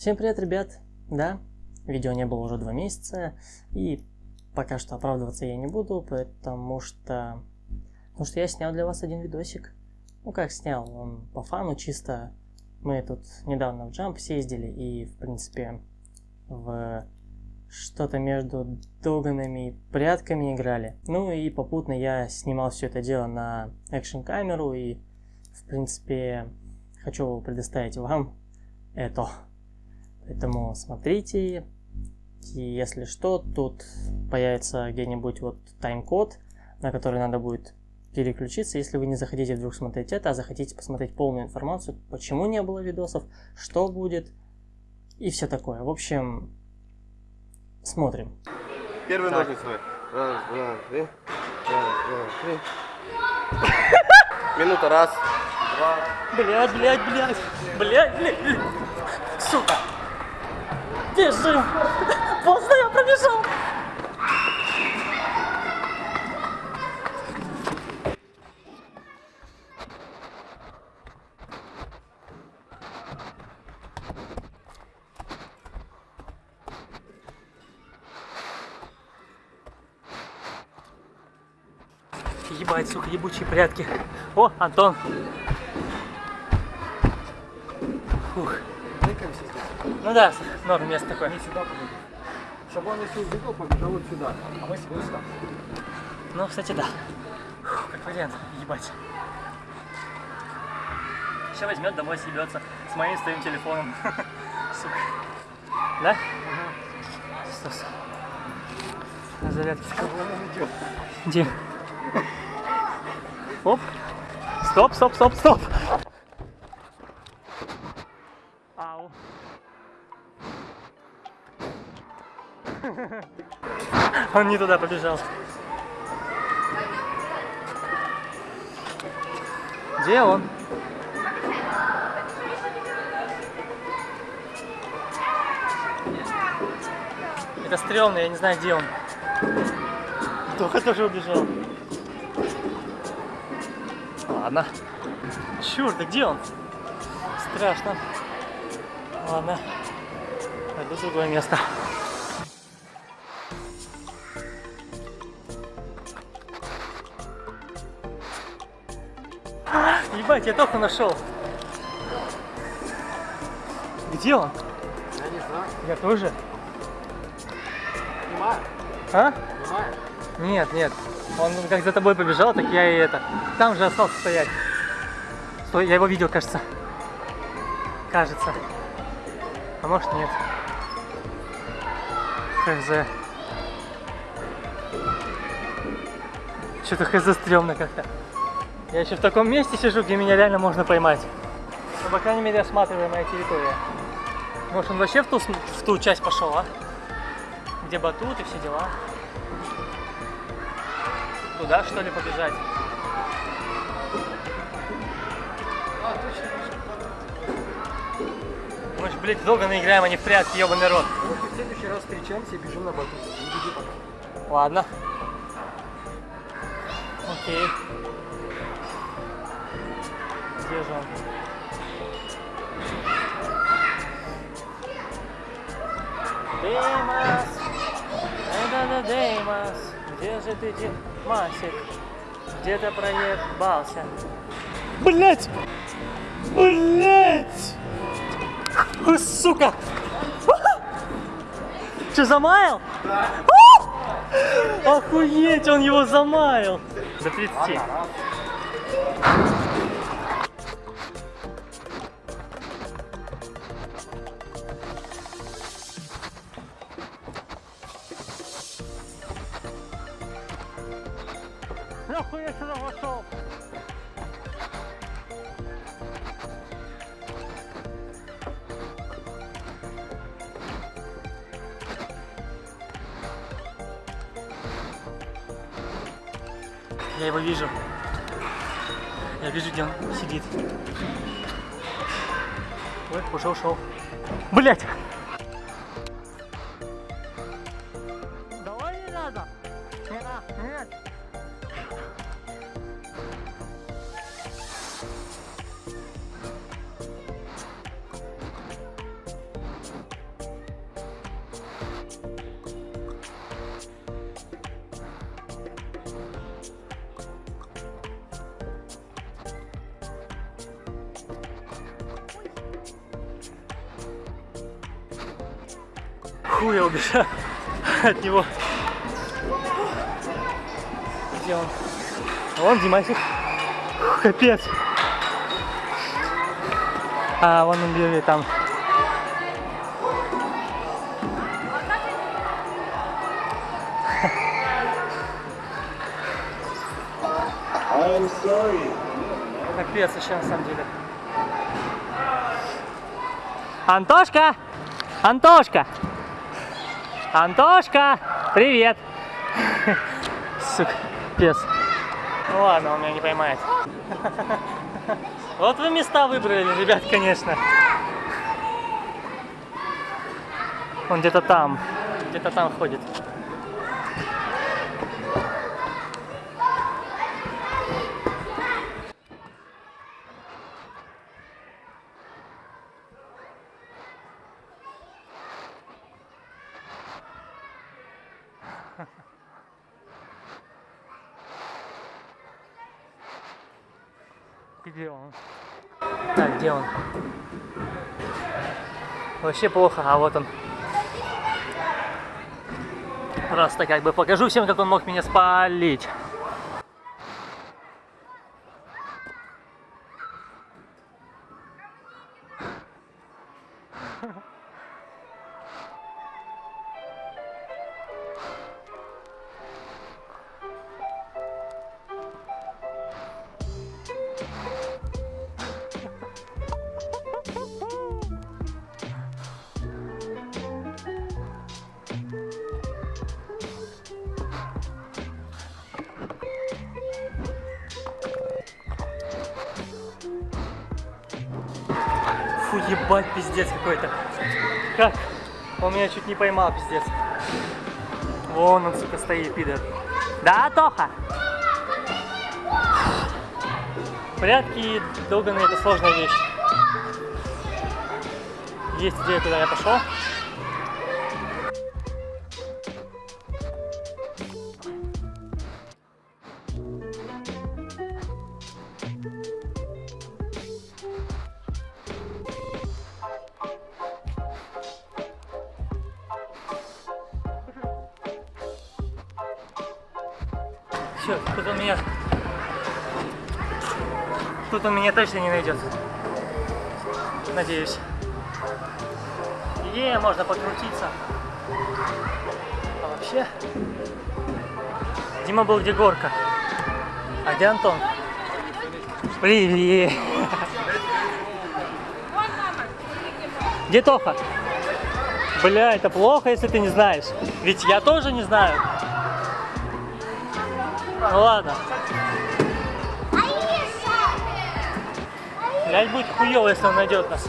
Всем привет, ребят! Да, видео не было уже два месяца, и пока что оправдываться я не буду, потому что... Потому что я снял для вас один видосик. Ну как снял, он по фану чисто. Мы тут недавно в Jump съездили и, в принципе, в что-то между доганами и прятками играли. Ну и попутно я снимал все это дело на экшн камеру и, в принципе, хочу предоставить вам это. Поэтому смотрите, и если что, тут появится где-нибудь вот тайм-код, на который надо будет переключиться, если вы не захотите вдруг смотреть это, а захотите посмотреть полную информацию, почему не было видосов, что будет и все такое. В общем, смотрим. Первый так. ножницы. Раз, два, три. Раз, два, три. Минута, раз, два. Блять, блять, блять. Блять, блять. Сука. Бежим! Поздно я пробежал! Ебать, сука, ебучие прятки. О, Антон. Ну да, норм место такое. Не сюда побежал. Чтобы он если убегал, побежал вот сюда. А мы себе сюда. Ну, кстати, да. Фух, как вариант, ебать. Сейчас возьмет, домой съебется с моим своим телефоном. Сука. Да? Угу. Стас. На зарядке. Где? Оп. Стоп, стоп, стоп, стоп. Он не туда побежал. Где он? Это стрёмно, я не знаю, где он. Только тоже убежал. Ладно. Чёрт, да где он? Страшно. Ладно. Пойду в другое место. Ебать, я только нашел. Где он? Я не знаю. Я тоже. Снимаю. А? Снимаю. Нет, нет. Он как за тобой побежал, так я и это. Там же остался стоять. Стой, я его видел, кажется. Кажется. А может нет. Хз. Что-то хз стрёмно как-то. Я еще в таком месте сижу, где меня реально можно поймать. Ну, по крайней мере, осматриваемая территория. Может, он вообще в ту, в ту часть пошел, а? Где батут и все дела. Туда, что ли, побежать? А, точно. Мы ж, блядь, долго наиграем, а не в прятки, ебаный рот. Ну, в следующий раз встречаемся и бежим на батут. Ладно. Окей. Он? Деймос! Да-да-да, Деймос! Где же ты, Димасик? Где ты проебался? Блять! Блять! Сука! Че, замаял? Да. Охуеть, он его замаял! До 30. Нахуй я сюда вошел? Я его вижу. Я вижу, где он сидит. Ой, уже ушел. Блять! Хуя убежал от него. Где он? Вон Димасик. Фу, Капец. А, вон он бежит там. Капец еще на самом деле. Антошка! Антошка! Антошка! Привет! Сука, пес. Ну ладно, он меня не поймает. Вот вы места выбрали, ребят, конечно. Он где-то там, где-то там ходит. Где он? Так, где он? Вообще плохо, а вот он. Просто как бы покажу всем, как он мог меня спалить. Ебать, пиздец какой-то. Как? Он меня чуть не поймал, пиздец. Вон он, сука, стоит, пидор. Да, Тоха? Прятки долбаные это сложная вещь. Есть идея, куда я пошел. Меня точно не найдет. Надеюсь. Е, можно покрутиться. А вообще... Дима был где горка. А где Антон? Привет. Где Тоха? Бля, это плохо, если ты не знаешь. Ведь я тоже не знаю. Ну ладно. Блядь, будет хуево, если он найдет нас.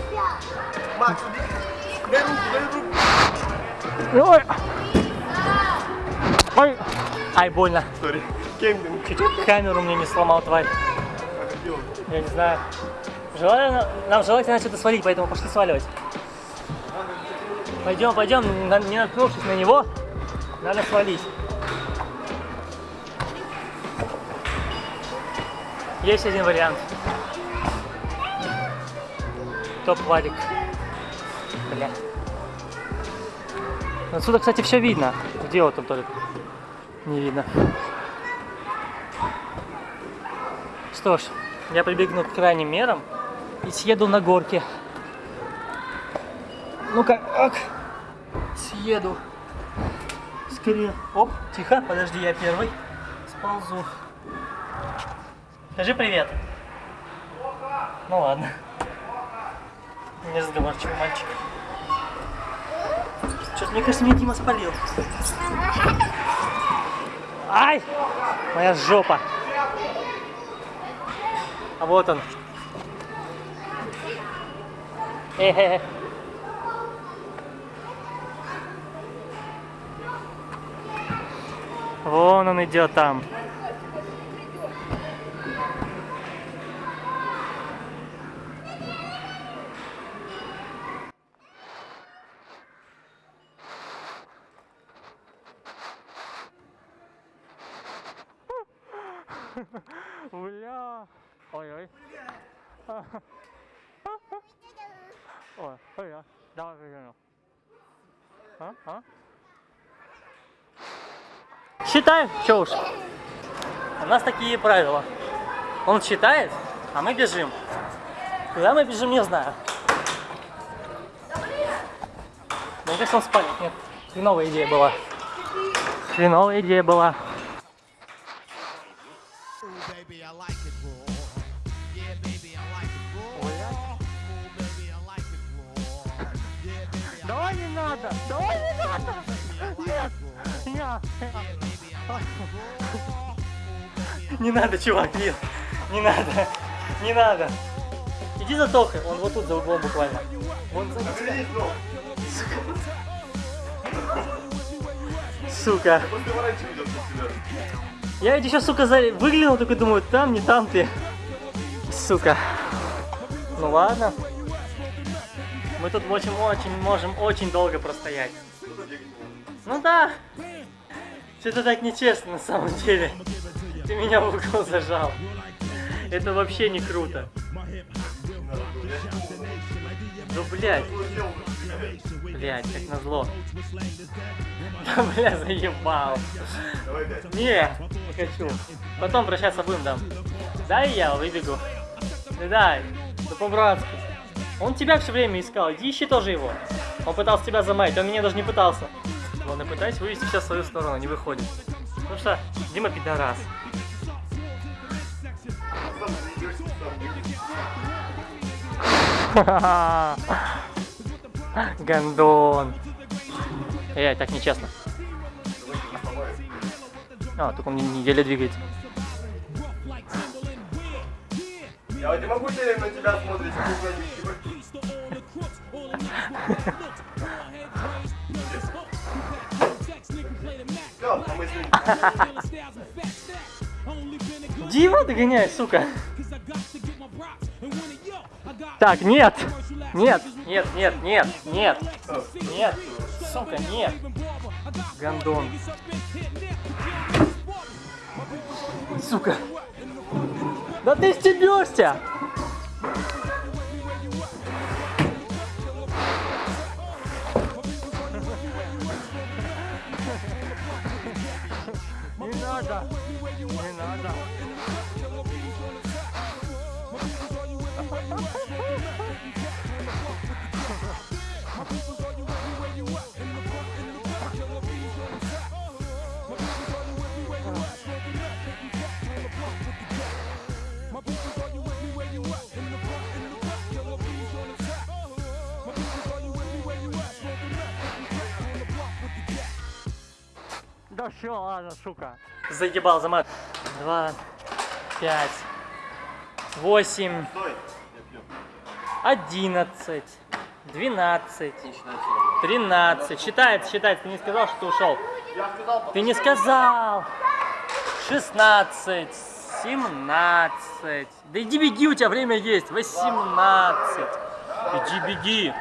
Ой. Ой. Ай, больно. Сори. Кемпинг. Чуть камеру мне не сломал, тварь. Я не знаю. Желательно, нам желательно что-то свалить, поэтому пошли сваливать. Пойдем, пойдем, не наткнувшись на него, надо свалить. Есть один вариант. Топ-варик. Бля. Отсюда, кстати, все видно. Где вот он только? Не видно. Что ж, я прибегну к крайним мерам и съеду на горке. Ну-ка, ок. Съеду. Скорее. Оп, тихо, подожди, я первый. Сползу. Скажи привет. Ну ладно. Несговорчивый мальчик. Что-то мне кажется, меня Дима спалил. Ай! Моя жопа. А вот он. Э-э-э. Вон он идет там. Бля. Ой-ой. Ой, ой, давай выверну. А? А? Считаем, чё уж. У нас такие правила. Он считает, а мы бежим. Куда мы бежим, не знаю. Мне кажется, он спалит. Нет, хреновая идея была. Хреновая идея была. Не надо, чувак, нет. Не надо. Не надо. Иди за Тохой, он вот тут за углом буквально. Вон за Сука. Я ведь еще, сука, за... выглянул, только думаю, там, не там ты. Сука. Ну ладно. Мы тут очень-очень можем очень долго простоять. Ну да. Что-то так нечестно на самом деле. Ты меня в угол зажал. Это вообще не круто. Ну, блядь. Блядь, как назло. Да, бля, заебал. Не, не хочу. Потом прощаться будем, дам. Дай я выбегу. Да да по-братски. Он тебя все время искал, иди ищи тоже его. Он пытался тебя замаять, он меня даже не пытался. Ладно, пытаюсь вывести сейчас свою сторону, не выходит. Потому что Дима пидорас. Гандон. Эй, так нечестно. А, только он еле двигается. Я вот не могу теперь на тебя смотреть. А ним. Дима, догоняй, сука. Так, нет. Нет, нет, нет, нет, нет. Нет. Сука, нет. Гандон. Сука. Да ты стебешься. Не надо. Не надо. Да все, ладно, сука. Заебал, замат. Два, пять, восемь, одиннадцать, двенадцать, тринадцать. Считается, считается. Ты не сказал, что ты ушел. Ты не сказал. Шестнадцать, семнадцать. Да иди беги, у тебя время есть. Восемнадцать. Иди беги.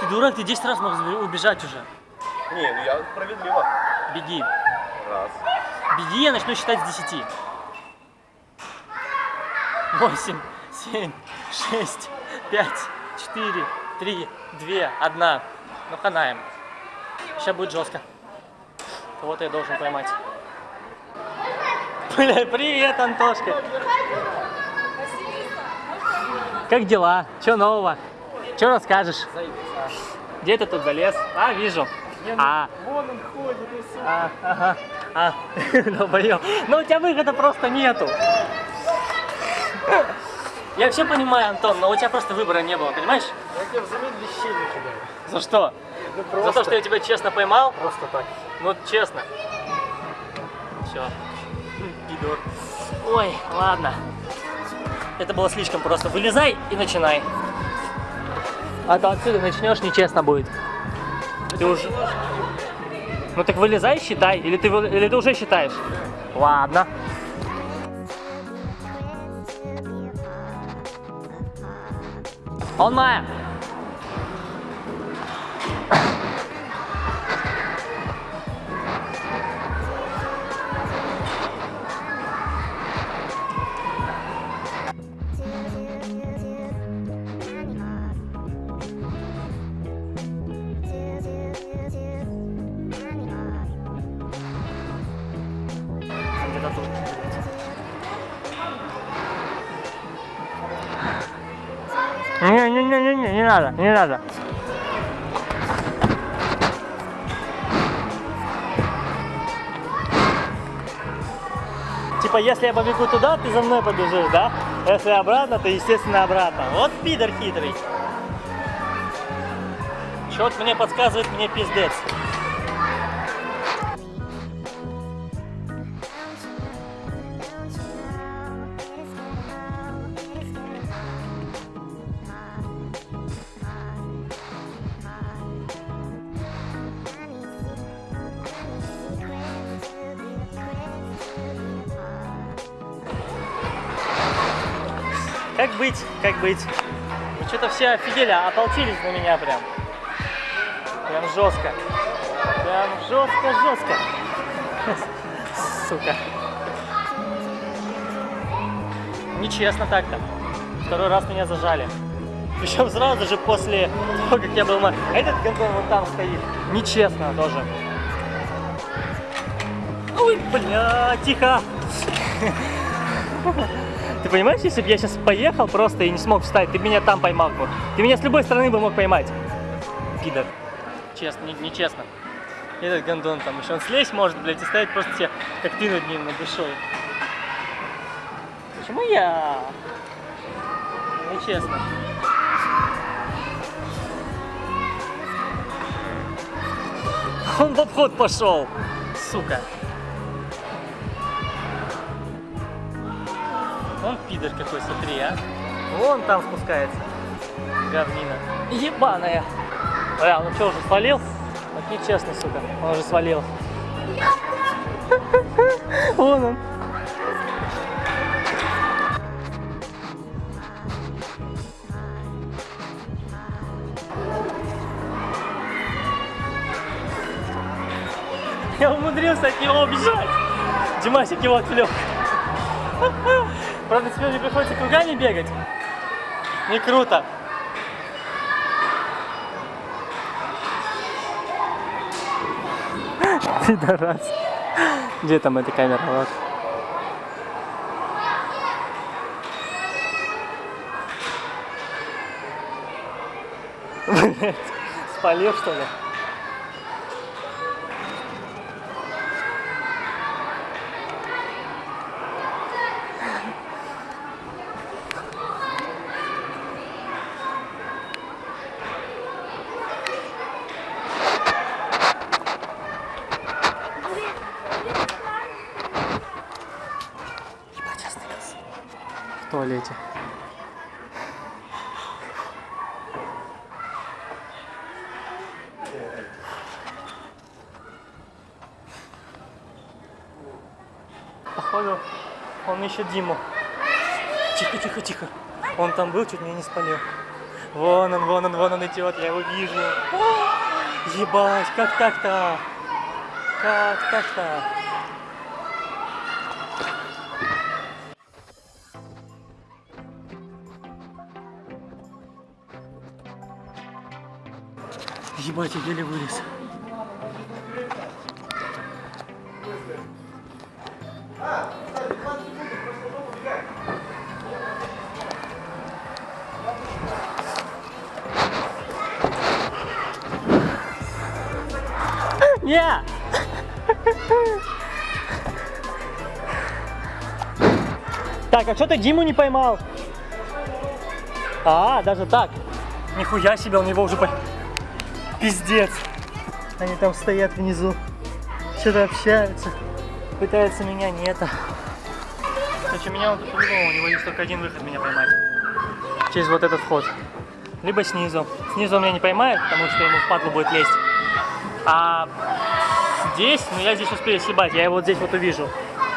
Ты дурак, ты 10 раз мог убежать уже. Не, ну я справедливо. Беги. Раз. Беги, я начну считать с 10. 8, 7, 6, 5, 4, 3, 2, 1. Ну, ханаем. Сейчас будет жестко. Кого-то я должен поймать. Бля, привет, Антошка. Как дела? Че нового? Че расскажешь? Где ты тут залез? А, вижу. А, Вон он ходит и все. а, ага, а, долбоёб. Ну у тебя выхода просто нету. Я все понимаю, Антон, но у тебя просто выбора не было, понимаешь? Я тебе взамен вещей не кидаю. За что? Ну За просто, то, что я тебя честно поймал? просто так. Ну, честно. Все. Пидор. Ой, ладно. Это было слишком просто. Вылезай и начинай. А то отсюда начнешь, нечестно будет. Ты уже... Ну так вылезай, считай. Или ты, или ты уже считаешь? Ладно. Он моя. Надо, не надо. Типа, если я побегу туда, ты за мной побежишь, да? Если обратно, то, естественно, обратно. Вот пидор хитрый. Чет мне подсказывает, мне пиздец. Как быть? Вы что-то все офигели, ополчились на меня прям. Прям жестко. Прям жестко-жестко. Сука. Нечестно так-то. Второй раз меня зажали. Причем сразу же после того, как я был этот гандон вот там стоит. Нечестно тоже. Ой, бля, тихо. Ты понимаешь, если бы я сейчас поехал просто и не смог встать, ты меня там поймал бы. Ты меня с любой стороны бы мог поймать. Пидор. Честно, не- нечестно. Этот гондон там еще он слезть может, блядь, и стоять просто тебе, как ты над ним, над душой. Почему я? Нечестно. Он в обход пошел. Сука. Он пидор какой, смотри, а. Вон там спускается. Говнина. Ебаная. Бля, ну что, уже свалил? Вот нечестно, сука. Он уже свалил. Вон он. Я умудрился от него убежать. Димасик его отвлек. Правда, теперь мне приходится кругами бегать. Не круто. Пидорас. Где там эта камера? Вот. Блять, спалил что ли? Ебать, остылся. В туалете. Походу, он ищет Диму. Тихо, тихо, тихо. Он там был, чуть меня не спалил. Вон он, вон он, вон он идет, я его вижу. Ебать, как так-то? Как так-то? Ебать, я еле вылез. Так, а что ты Диму не поймал? А, даже так. Нихуя себе, он его уже по... Пиздец. Они там стоят внизу. Что-то общаются. Пытаются меня не это. Короче, меня он тут по-любому, у него есть только один выход меня поймать. Через вот этот вход. Либо снизу. Снизу он меня не поймает, потому что ему в падлу будет лезть. А здесь, ну я здесь успею съебать, я его вот здесь вот увижу.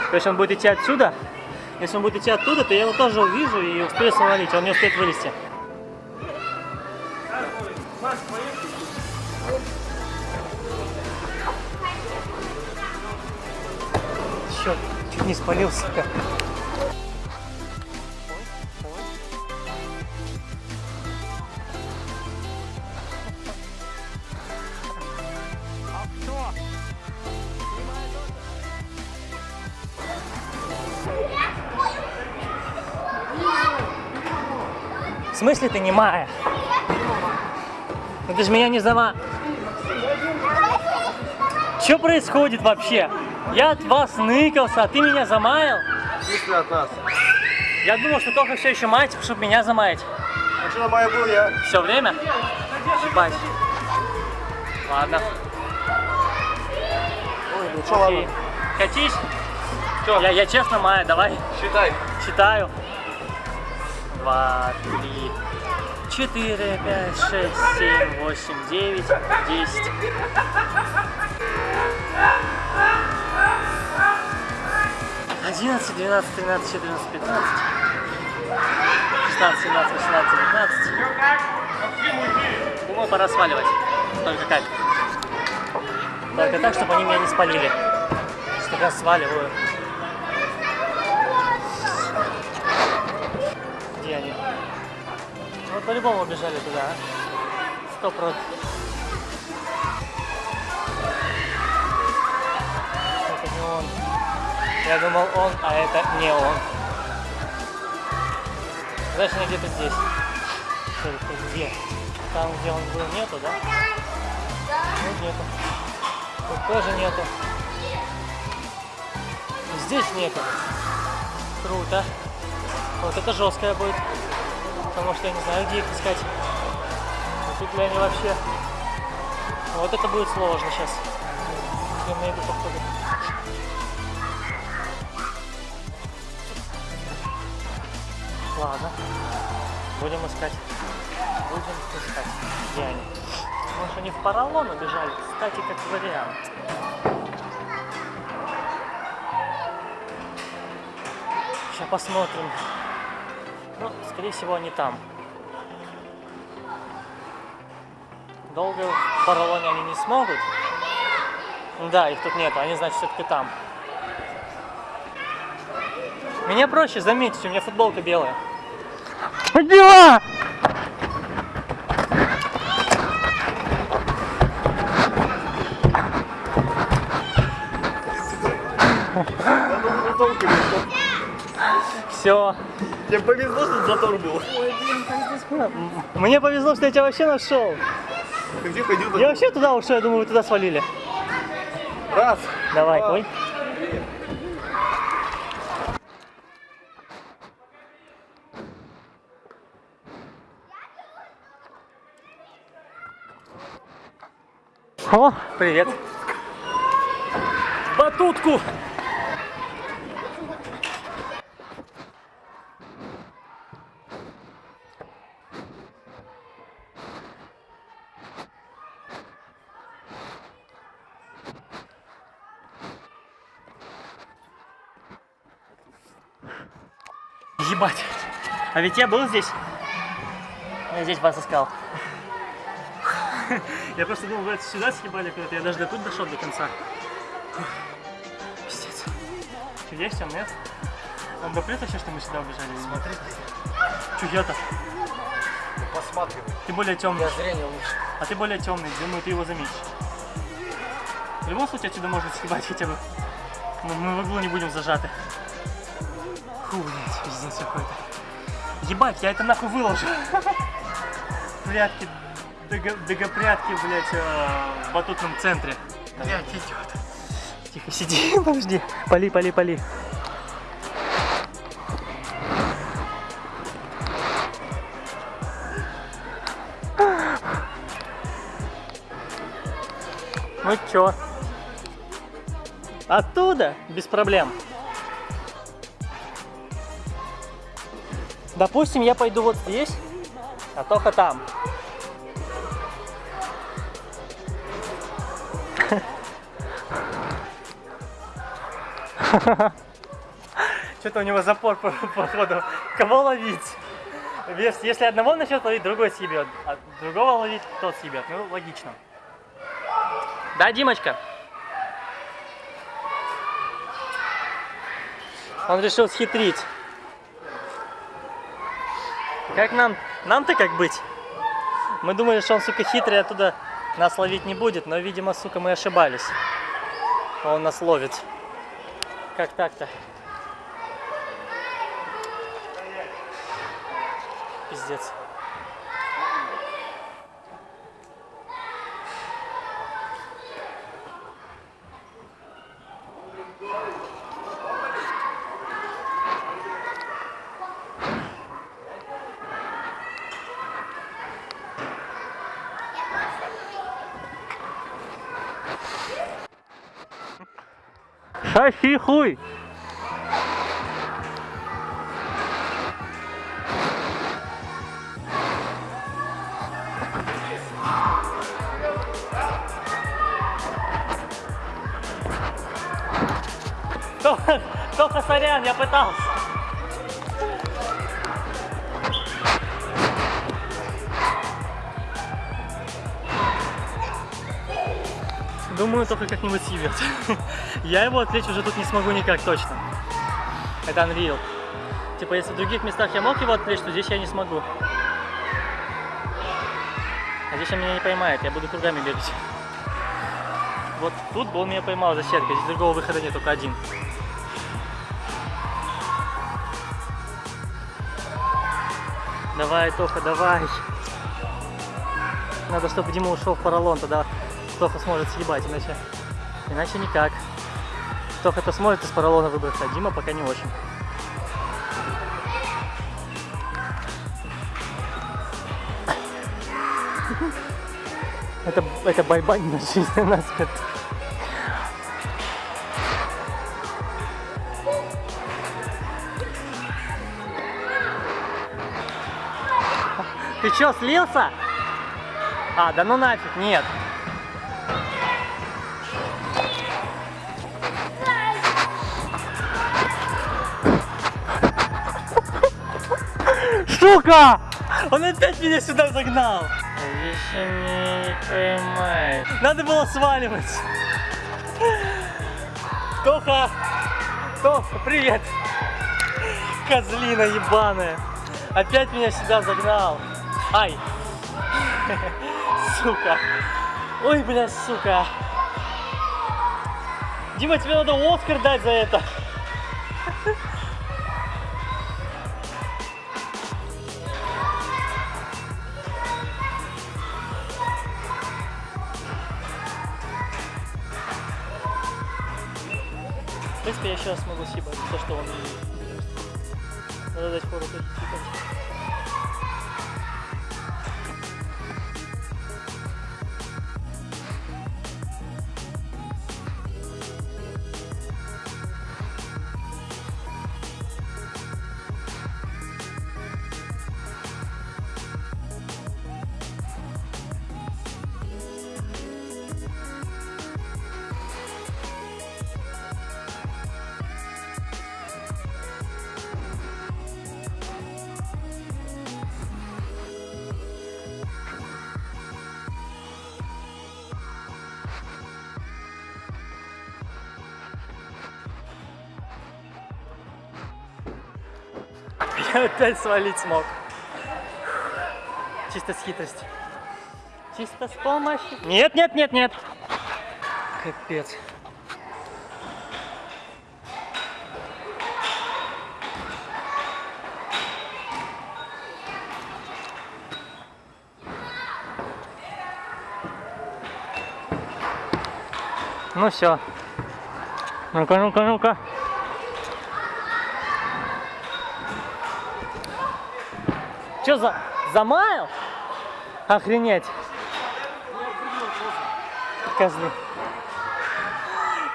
То есть он будет идти отсюда. Если он будет идти оттуда, то я его тоже увижу и успею свалить, он не успеет вылезти. Черт, чуть не спалился. сука. В смысле ты немая? ты же меня не зама... Что происходит вообще? Я от вас ныкался, а ты меня замаял? В смысле от нас? Я думал, что только все еще маете, чтобы меня замаять. А что на моей был я? Все время? Ебать. Ладно. Ой, ну что, ладно. Катись. Я, я честно маю, давай. Считай. Считаю. Два, три, четыре, пять, шесть, семь, восемь, девять, десять. Одиннадцать, двенадцать, тринадцать, четырнадцать, пятнадцать. Шестнадцать, семнадцать, восемнадцать, девятнадцать. Думаю, пора сваливать. Только как? Только так, чтобы они меня не спалили. Что я сваливаю. По-любому убежали туда, а? Сто процентов. Это не он. Я думал он, а это не он. Значит, они где-то здесь. Только где? Там, где он был, нету, да? Тут нету. Тут тоже нету. Здесь нету. Круто. Вот это жесткое будет. Потому что я не знаю, где их искать. Тут ли они вообще? Вот это будет сложно сейчас. Я найду походу. Ладно. Будем искать. Будем искать. Где они? Может они в поролон убежали? Кстати, как вариант. Сейчас посмотрим. Скорее всего, они там. Долго в поролоне они не смогут. Да, их тут нету, они, значит, все-таки там. Меня проще заметить, у меня футболка белая. Дела! Все. Тебе повезло, что затор был. Мне повезло, что я тебя вообще нашел. Ты где ходил? Я вообще туда ушел, я думаю, вы туда свалили. Раз. Давай, Два. ой. О, привет. Батутку. Ебать. А ведь я был здесь. Я здесь вас искал. Я просто думал, вы это сюда съебали куда-то. Я даже до тут дошел до конца. Пиздец. Что, есть он, нет? Он допрет вообще, что мы сюда убежали? Смотри. Че я-то? Посматривай. Ты более темный. Я зрение лучше. А ты более темный. Думаю, ты его заметишь. В любом случае, отсюда можно съебать хотя бы. Мы, мы в углу не будем зажаты. Фу, блядь, пиздец какой-то. Ебать, я это нахуй выложу. Прятки, дого- догопрятки, блядь, э, в батутном центре. Блядь, идет. Тихо, сиди, подожди. Пали, пали, пали. Ну чё? Оттуда? Без проблем. Допустим, я пойду вот здесь, а Тоха там. Что-то у него запор по походу. Кого ловить? Если одного начнет ловить, другой съебет. А другого ловить, тот съебет. Ну, логично. Да, Димочка? Он решил схитрить. Как нам? Нам-то как быть? Мы думали, что он, сука, хитрый, оттуда нас ловить не будет, но, видимо, сука, мы ошибались. Он нас ловит. Как так-то? Пиздец. Соси хуй! Только, только сорян, я пытался. Думаю, только как-нибудь съебет. Я его отвлечь уже тут не смогу никак точно. Это Unreal. Типа, если в других местах я мог его отвлечь, то здесь я не смогу. А здесь он меня не поймает, я буду кругами бегать. Вот тут бы он меня поймал за сеткой, здесь другого выхода нет, только один. Давай, Тоха, давай. Надо, чтобы Дима ушел в поролон, тогда Тоха сможет съебать, иначе, иначе никак. Тоха-то сможет из поролона выбраться, а Дима пока не очень. Это, это байбань на жизнь на смерть. Ты чё, слился? А, да ну нафиг, нет. Сука! Он опять меня сюда загнал. Еще не поймает. Надо было сваливать. Тоха! Тоха, привет! Козлина ебаная. Опять меня сюда загнал. Ай! Сука! Ой, бля, сука! Дима, тебе надо Оскар дать за это. Принципе, я раз могу съебать за то, что он... Надо дать фору тут опять свалить смог. Чисто с хитростью. Чисто с помощью. Нет, нет, нет, нет. Капец. Ну все. Ну-ка, ну-ка, ну-ка. Че за... Замаял? Охренеть. Козлы.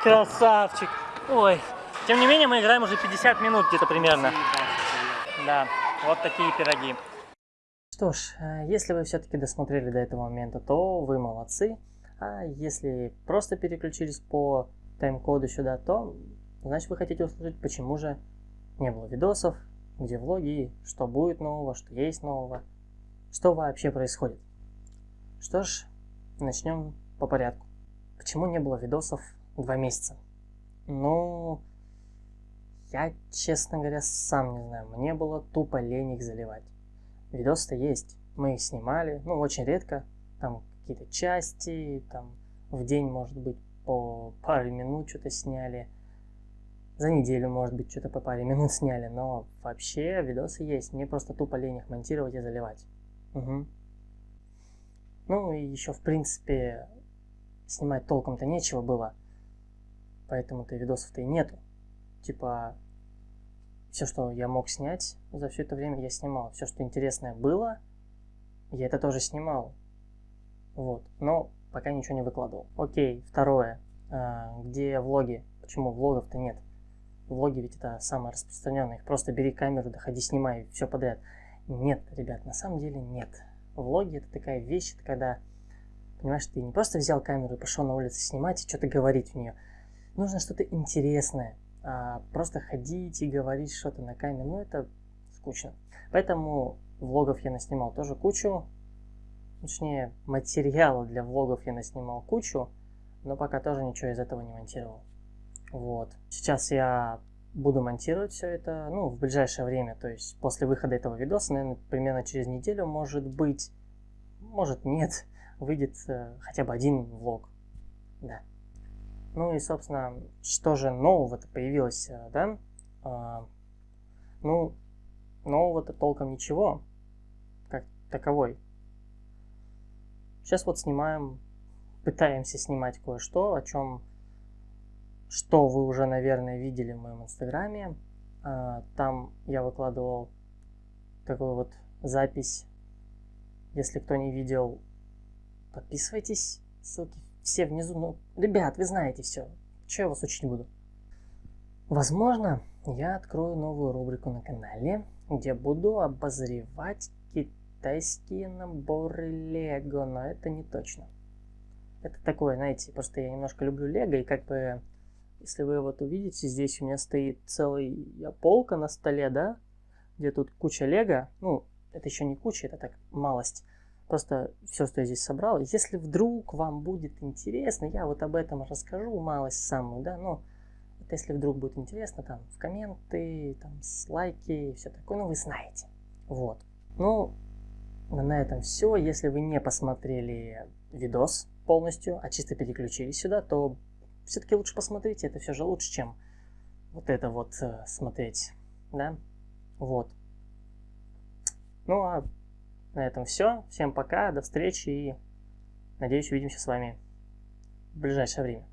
Красавчик. Ой. Тем не менее, мы играем уже 50 минут где-то примерно. Да, вот такие пироги. Что ж, э, если вы все-таки досмотрели до этого момента, то вы молодцы. А если просто переключились по тайм-коду сюда, то значит вы хотите услышать, почему же не было видосов, где влоги, что будет нового, что есть нового, что вообще происходит. Что ж, начнем по порядку. Почему не было видосов два месяца? Ну, я, честно говоря, сам не знаю. Мне было тупо лень их заливать. Видосы-то есть. Мы их снимали, ну, очень редко. Там какие-то части, там в день, может быть, по паре минут что-то сняли. За неделю, может быть, что-то по паре минут сняли, но вообще видосы есть. Мне просто тупо лень их монтировать и заливать. Угу. Ну и еще, в принципе, снимать толком-то нечего было. Поэтому-то видосов-то и нету. Типа, все, что я мог снять за все это время, я снимал. Все, что интересное было, я это тоже снимал. Вот. Но пока ничего не выкладывал. Окей, второе. А, где влоги? почему влогов-то нет. Влоги ведь это самое распространенное. Просто бери камеру, доходи, снимай, все подряд. Нет, ребят, на самом деле нет. Влоги это такая вещь, это когда, понимаешь, ты не просто взял камеру и пошел на улицу снимать и что-то говорить в нее. Нужно что-то интересное. А просто ходить и говорить что-то на камеру, ну это скучно. Поэтому влогов я наснимал тоже кучу. Точнее, материала для влогов я наснимал кучу, но пока тоже ничего из этого не монтировал. Вот. Сейчас я буду монтировать все это, ну, в ближайшее время, то есть после выхода этого видоса, наверное, примерно через неделю, может быть, может нет, выйдет э, хотя бы один влог, да. Ну и, собственно, что же нового-то появилось, э, да? А, ну, нового-то толком ничего, как таковой. Сейчас вот снимаем, пытаемся снимать кое-что, о чем что вы уже, наверное, видели в моем инстаграме. А, там я выкладывал такую вот запись. Если кто не видел, подписывайтесь. Ссылки все внизу. Ну, ребят, вы знаете все. Что я вас учить буду? Возможно, я открою новую рубрику на канале, где буду обозревать китайские наборы Лего, но это не точно. Это такое, знаете, просто я немножко люблю Лего, и как бы если вы вот увидите, здесь у меня стоит целая полка на столе, да, где тут куча лего. Ну, это еще не куча, это так малость. Просто все, что я здесь собрал. Если вдруг вам будет интересно, я вот об этом расскажу малость самую, да, ну, это если вдруг будет интересно, там, в комменты, там, с лайки все такое, ну, вы знаете. Вот. Ну, на этом все. Если вы не посмотрели видос полностью, а чисто переключились сюда, то все-таки лучше посмотрите, это все же лучше, чем вот это вот э, смотреть, да? Вот. Ну а на этом все. Всем пока, до встречи и надеюсь увидимся с вами в ближайшее время.